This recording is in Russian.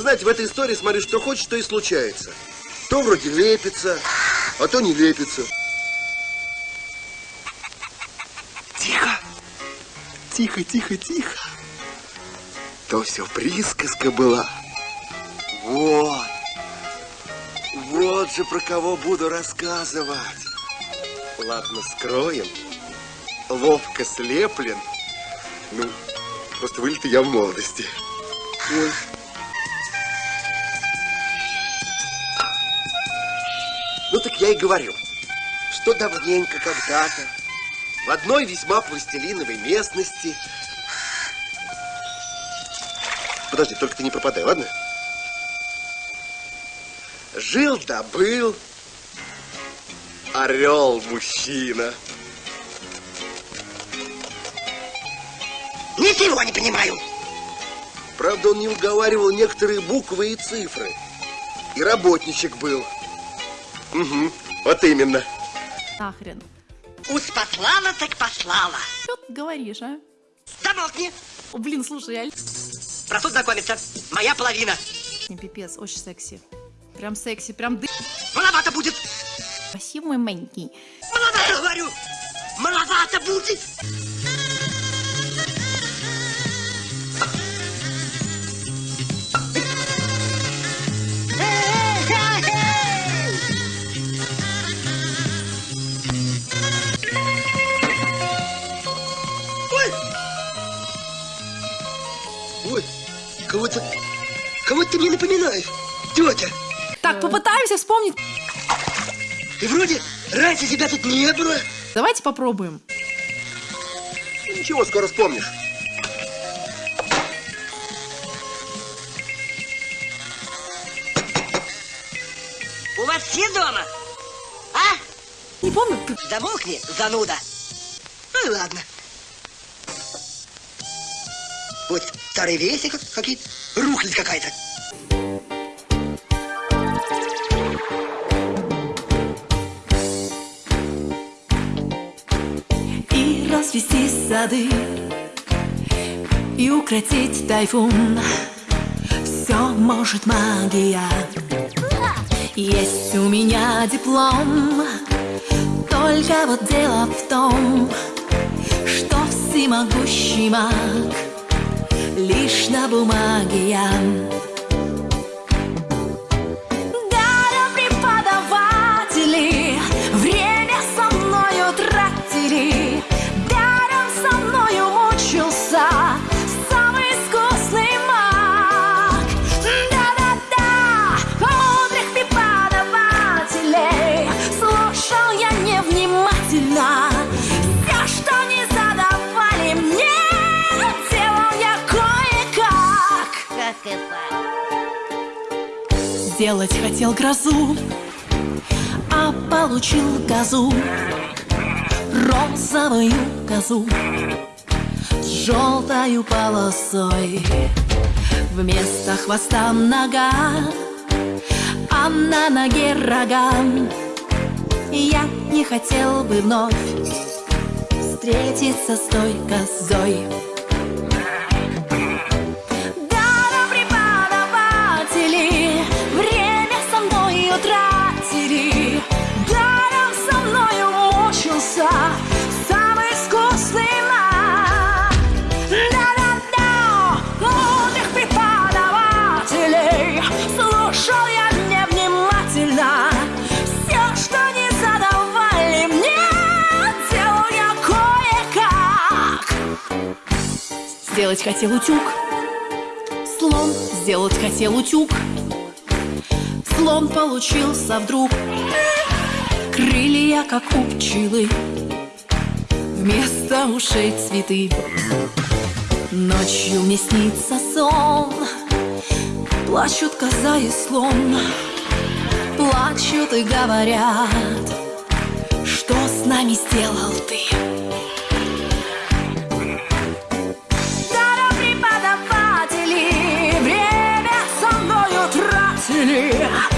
знаете, в этой истории, смотри, что хочешь, то и случается. То вроде лепится, а то не лепится. Тихо. Тихо, тихо, тихо. То все присказка была. Вот. Вот же про кого буду рассказывать. Ладно, скроем. Ловко слеплен. Ну, просто вылет я в молодости. Ой. Ну так я и говорю, что давненько когда-то в одной весьма пластилиновой местности... Подожди, только ты не пропадай, ладно? Жил да был орел-мужчина. Ничего не понимаю. Правда, он не уговаривал некоторые буквы и цифры. И работничек был. Угу, вот именно. Нахрен. Уж послала, так послала. Что ты говоришь, а? Замолкни. О, блин, слушай, я... Прошу знакомиться. Моя половина. Не пипец, очень секси. Прям секси, прям ды... Маловато будет. Спасибо, мой маленький. Маловато, говорю. Маловато будет. Кого-то... Кого-то ты мне напоминаешь, тетя. Так, попытаемся вспомнить. И вроде раньше тебя тут не было. Давайте попробуем. Ничего, скоро вспомнишь. У вас все дома? А? Не помню. Замолкни, зануда. Ну и ладно. Вот старые вещи как- какие-то. Рухлядь какая-то. И развести сады И укротить тайфун Все может магия Есть у меня диплом Только вот дело в том Что всемогущий маг Лишь на бумаге я Сделать хотел грозу, а получил козу Розовую козу с желтою полосой. Вместо хвоста нога, а на ноге рога Я не хотел бы вновь встретиться с той козой Сделать хотел утюг Слон сделать хотел утюг Слон получился вдруг. Крылья, как у пчелы. Вместо ушей цветы. Ночью мне снится сон. Плачут коза и слон. Плачут и говорят Что с нами сделал ты city.